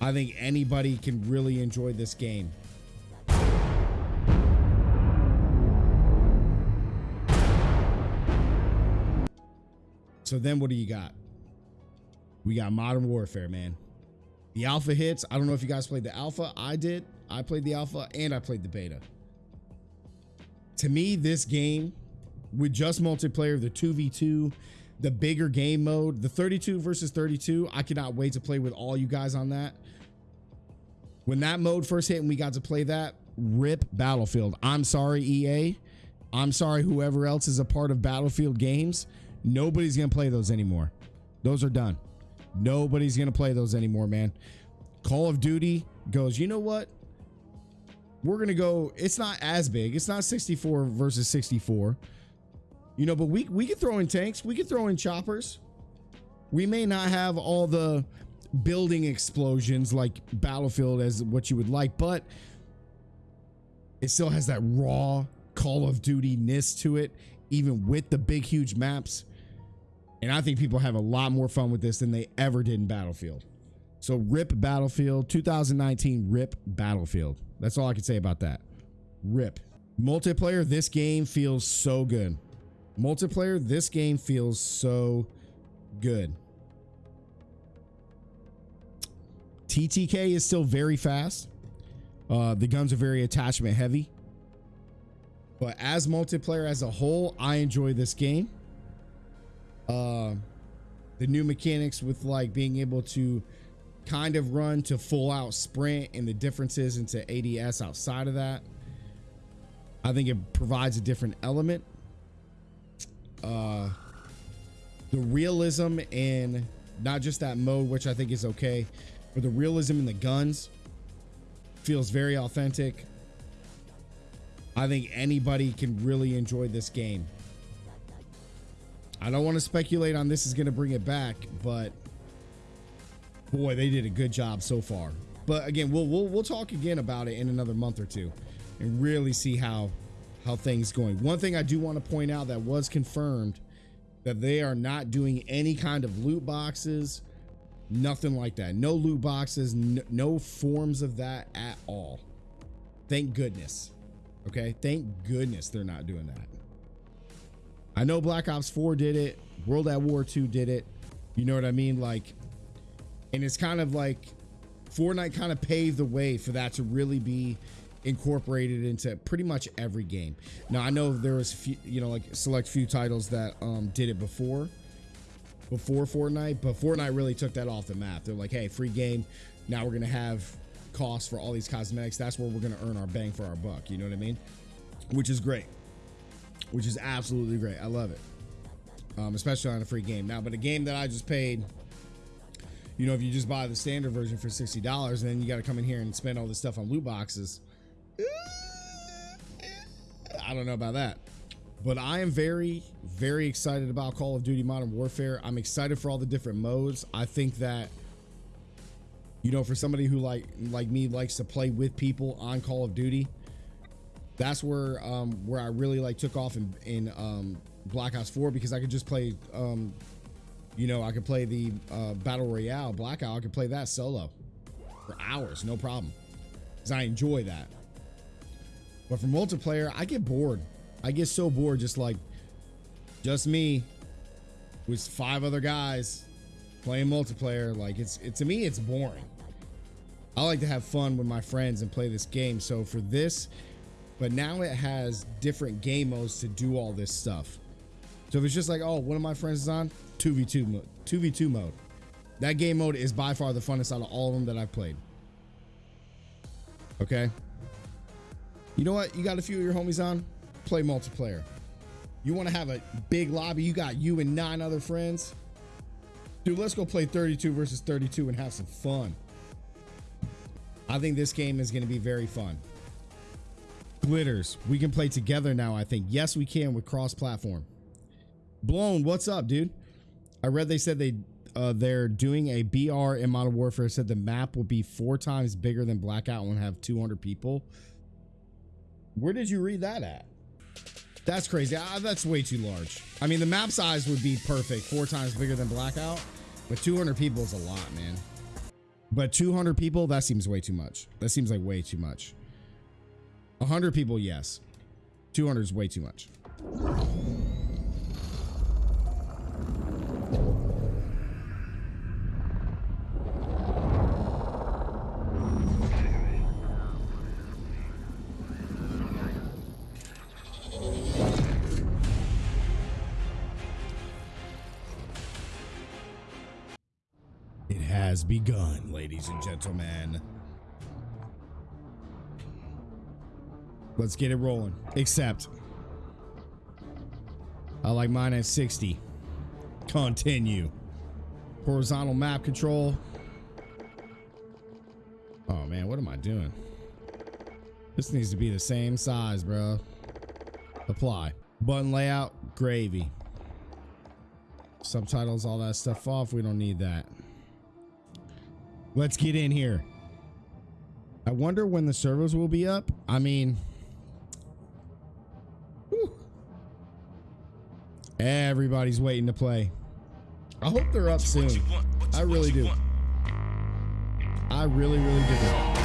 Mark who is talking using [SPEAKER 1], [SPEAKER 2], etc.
[SPEAKER 1] I think anybody can really enjoy this game. So then what do you got? We got Modern Warfare, man. The alpha hits. I don't know if you guys played the alpha. I did. I played the alpha and I played the beta. To me, this game with just multiplayer, the 2v2, the bigger game mode, the 32 versus 32, I cannot wait to play with all you guys on that. When that mode first hit and we got to play that, rip Battlefield. I'm sorry, EA. I'm sorry, whoever else is a part of Battlefield games. Nobody's going to play those anymore. Those are done. Nobody's going to play those anymore, man. Call of Duty goes, you know what? We're going to go, it's not as big. It's not 64 versus 64. You know, but we, we can throw in tanks. We can throw in choppers. We may not have all the building explosions like Battlefield as what you would like, but it still has that raw Call of Duty ness to it, even with the big, huge maps. And I think people have a lot more fun with this than they ever did in Battlefield. So rip Battlefield 2019 rip Battlefield. That's all I can say about that. Rip. Multiplayer this game feels so good. Multiplayer this game feels so good. TTK is still very fast. Uh, the guns are very attachment heavy. But as multiplayer as a whole, I enjoy this game. Uh, the new mechanics with like being able to kind of run to full out sprint and the differences into ADS outside of that. I think it provides a different element. Uh, the realism in not just that mode, which I think is okay, but the realism in the guns feels very authentic. I think anybody can really enjoy this game. I don't want to speculate on this is going to bring it back, but boy, they did a good job so far. But again, we'll we'll we'll talk again about it in another month or two and really see how how things going. One thing I do want to point out that was confirmed that they are not doing any kind of loot boxes, nothing like that. No loot boxes, no, no forms of that at all. Thank goodness. Okay, thank goodness they're not doing that. I know Black Ops 4 did it, World at War 2 did it. You know what I mean? Like, and it's kind of like Fortnite kind of paved the way for that to really be incorporated into pretty much every game. Now I know there was few, you know like select few titles that um did it before before Fortnite, but Fortnite really took that off the map. They're like, "Hey, free game. Now we're to have costs for all these cosmetics. That's where we're to earn our bang for our buck." You know what I mean? Which is great. Which is absolutely great. I love it. Um, especially on a free game. Now, but a game that I just paid you know, if you just buy the standard version for $60 and then you got to come in here and spend all this stuff on loot boxes, I don't know about that. But I am very, very excited about Call of Duty Modern Warfare. I'm excited for all the different modes. I think that, you know, for somebody who like like me likes to play with people on Call of Duty, that's where um, where I really like took off in in um, Black Ops 4 because I could just play, um, you know, I could play the uh, Battle Royale Blackout. I could play that solo for hours, no problem, because I enjoy that. But for multiplayer, I get bored. I get so bored just like just me with five other guys playing multiplayer. Like it's it to me it's boring. I like to have fun with my friends and play this game. So for this, but now it has different game modes to do all this stuff. So if it's just like, oh, one of my friends is on 2v2 mode, 2v2 mode. That game mode is by far the funnest out of all of them that I've played. Okay. You know what? You got a few of your homies on, play multiplayer. You want to have a big lobby, you got you and nine other friends. Dude, let's go play 32 versus 32 and have some fun. I think this game is going to be very fun. Glitters, we can play together now, I think. Yes, we can with cross platform. Blown, what's up, dude? I read they said they uh, they're doing a BR in Modern Warfare. Said the map will be four times bigger than Blackout and have 200 people. Where did you read that at? That's crazy. Uh, that's way too large. I mean, the map size would be perfect, four times bigger than Blackout, but 200 people is a lot, man. But 200 people, that seems way too much. That seems like way too much. 100 people, yes. 200 is way too much. It has begun, ladies and gentlemen. Let's get it rolling. Except, I like mine at 60. Continue. Horizontal map control. Oh man, what am I doing? This needs to be the same size, bro. Apply. Button layout, gravy. Subtitles, all that stuff off. We don't need that. Let's get in here. I wonder when the servers will be up. I mean, whew. everybody's waiting to play. I hope they're up soon. I really do. I really, really do.